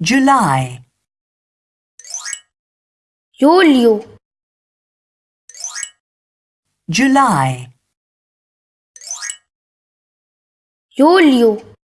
July. Julio. July. Julio.